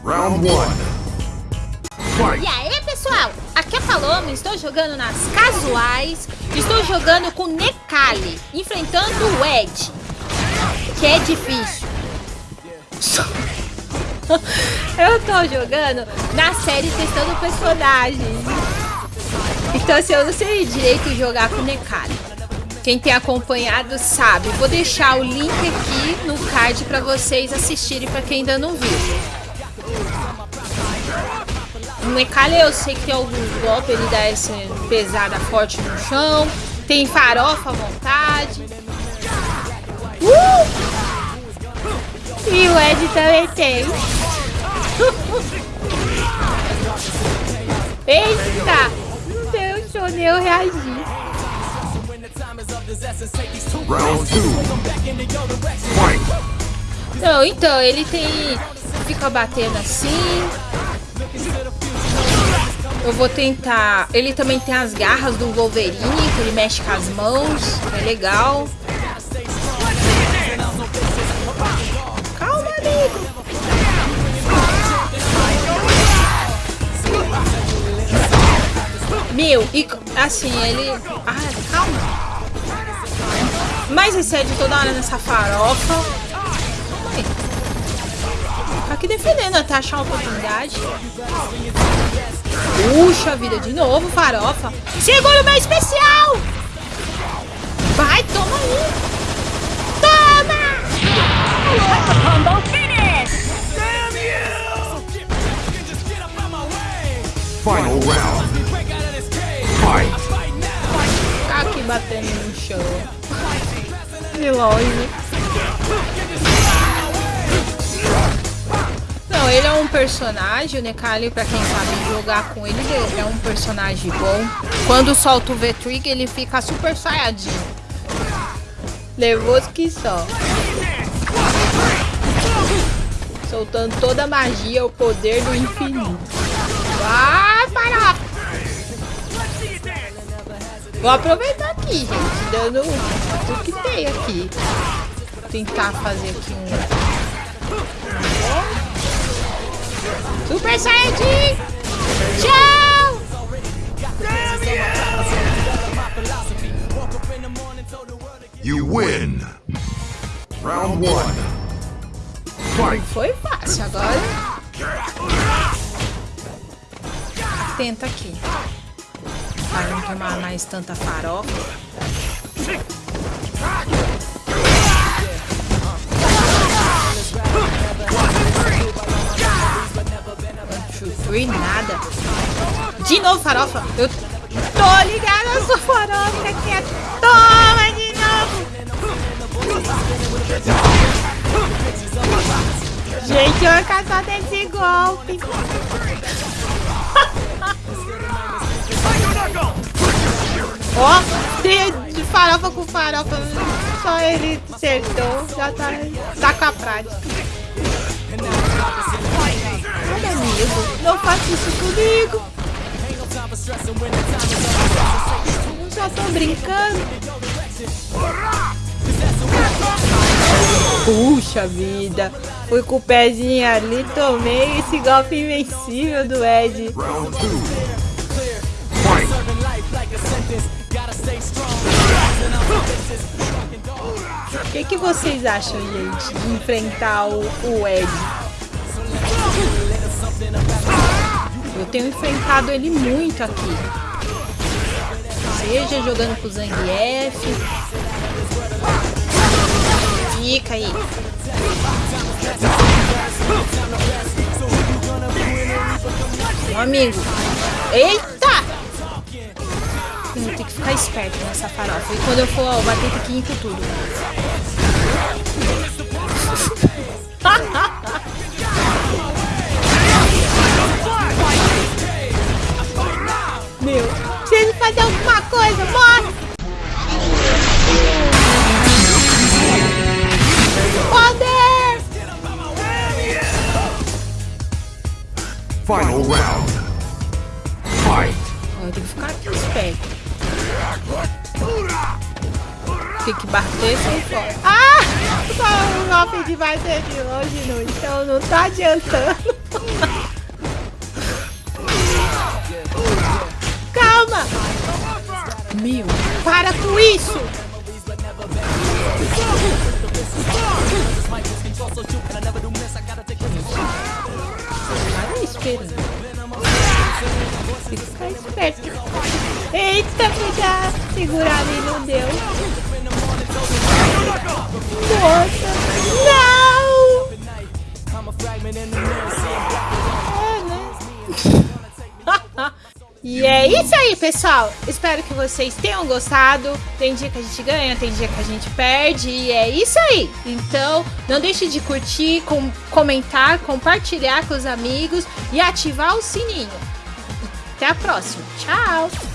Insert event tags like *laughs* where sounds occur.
Round 1. E aí, pessoal? Aqui é Paloma, estou jogando nas casuais. Estou jogando com Nekali, enfrentando o Ed, que é difícil. *laughs* Eu tô jogando na série testando personagens. Então, assim, eu não sei direito jogar com Nekali. Quem tem acompanhado sabe. Vou deixar o link aqui no card para vocês assistirem para quem ainda não viu. O Nekali eu sei que tem alguns golpes, ele dá essa pesada forte no chão. Tem farofa à vontade. Uh! E o Ed também tem. *laughs* Eita! Não deixou nem eu reagir. Round 2. Fight. Não, então, ele tem... Fica batendo assim. Eu vou tentar... Ele também tem as garras do Wolverine, que ele mexe com as mãos. É legal. Calma, amigo. Meu, e assim, ele... Ah, calma. Esse Ed toda hora nessa farofa. Tá aqui defendendo até achar uma oportunidade. Puxa vida, de novo, farofa. Segura o meu especial! Vai, toma aí! Toma! Combo finish! Final round. Fight. Tá aqui batendo no chão. De longe. Ele é um personagem, o Nekali, pra quem sabe jogar com ele, ele é um personagem bom. Quando solta o V-Trigger, ele fica super saiadinho. Nervoso que só. Soltando toda a magia, o poder do infinito. Vai, para! Vou aproveitar aqui, gente, dando o que tem aqui. Tentar fazer aqui um... Super Saiyajin! Tchau! You win. Round 1. Fight. Foi fácil, agora... Tenta aqui. Para não tomar mais tanta farofa. Novo farofa. Eu tô ligada a sua farofa que é. Toma de novo. Gente, eu caçar desse golpe. Ó, de, de farofa com farofa, só ele acertou, já tá, tá com a prática. Olha, amigo, não faça isso comigo. Só tô brincando. Puxa vida, fui com o pezinho ali, tomei esse golpe invencível do Ed. Round 2. Fight. O que, que vocês acham, gente, de enfrentar o, o Ed? Tenho enfrentado ele muito aqui. Seja jogando com o Zangief. Fica aí. Meu amigo. Eita! Tenho que ficar esperto nessa farofa. E quando eu for ó, bater piquinho com tudo. *laughs* fazer alguma coisa, morre! Poder! Final round. Fight. Eu tenho que ficar aqui esperto. Tem que bater sem fora. Ah! *laughs* Só o golpe de bater de longe, não, então não tá adiantando. *laughs* Meu, para com isso! Para esperando. Fica esperto. Eita, pegar, segurar ali, não deu. Nossa, não! É, né? E é isso aí, pessoal. Espero que vocês tenham gostado. Tem dia que a gente ganha, tem dia que a gente perde. E é isso aí. Então, não deixe de curtir, com, comentar, compartilhar com os amigos e ativar o sininho. Até a próxima. Tchau!